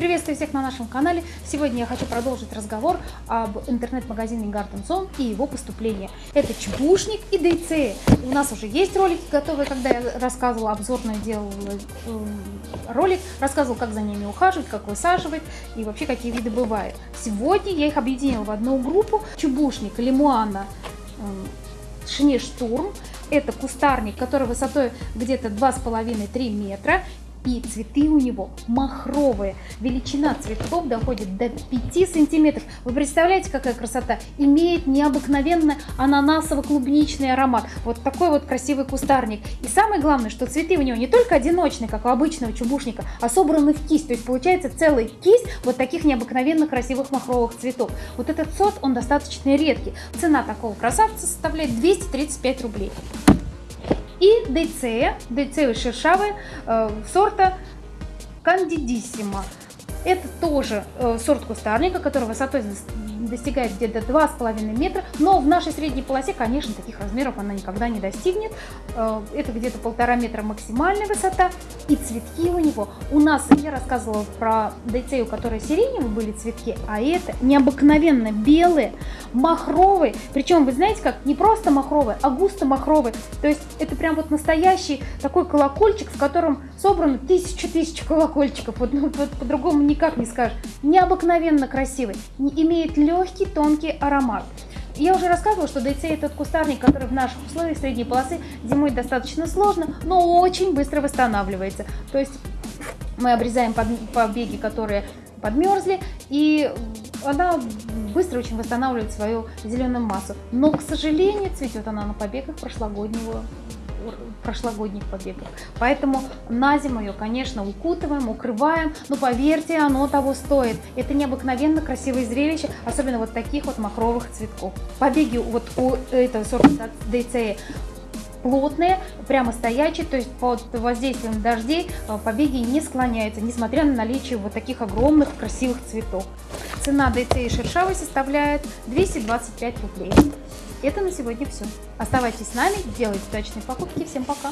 Приветствую всех на нашем канале. Сегодня я хочу продолжить разговор об интернет-магазине Garden Zone и его поступлении. Это чебушник и дейце. У нас уже есть ролики готовые, когда я рассказывала, обзорно делала э, ролик, рассказывал, как за ними ухаживать, как высаживать и вообще какие виды бывают. Сегодня я их объединила в одну группу. Чебушник, лимуана, э, шинештурм. Это кустарник, который высотой где-то 2,5-3 метра и цветы у него махровые. Величина цветов доходит до 5 сантиметров. Вы представляете, какая красота? Имеет необыкновенно ананасово-клубничный аромат. Вот такой вот красивый кустарник. И самое главное, что цветы у него не только одиночные, как у обычного чубушника, а собраны в кисть. То есть получается целая кисть вот таких необыкновенно красивых махровых цветов. Вот этот сорт, он достаточно редкий. Цена такого красавца составляет 235 рублей. И дейцея, дейцея шершавая, сорта Кандидиссима. Это тоже э, сорт кустарника, который высотой достигает где-то 2,5 метра, но в нашей средней полосе, конечно, таких размеров она никогда не достигнет. Э, это где-то полтора метра максимальная высота, и цветки у него. У нас, я рассказывала про дейцею, у которой сиреневые были цветки, а это необыкновенно белые, махровые, причем, вы знаете как, не просто махровые, а густо махровые, то есть это прям вот настоящий такой колокольчик, в котором собрано тысячу-тысячу колокольчиков, вот, ну, по-другому никак не скажешь, необыкновенно красивый, имеет легкий тонкий аромат. Я уже рассказывала, что дейцей этот кустарник, который в наших условиях средней полосы зимой достаточно сложно, но очень быстро восстанавливается. То есть мы обрезаем побеги, которые подмерзли, и она быстро очень восстанавливает свою зеленую массу. Но, к сожалению, цветет она на побегах прошлогоднего прошлогодних побегов. Поэтому на зиму ее, конечно, укутываем, укрываем, но поверьте, оно того стоит. Это необыкновенно красивое зрелище, особенно вот таких вот махровых цветков. Побеги вот у этого сорта DCE плотные, прямо стоячие, то есть под воздействием дождей э, побеги не склоняются, несмотря на наличие вот таких огромных красивых цветов. Цена DCE шершавой составляет 225 рублей. Это на сегодня все. Оставайтесь с нами, делайте удачные покупки. Всем пока!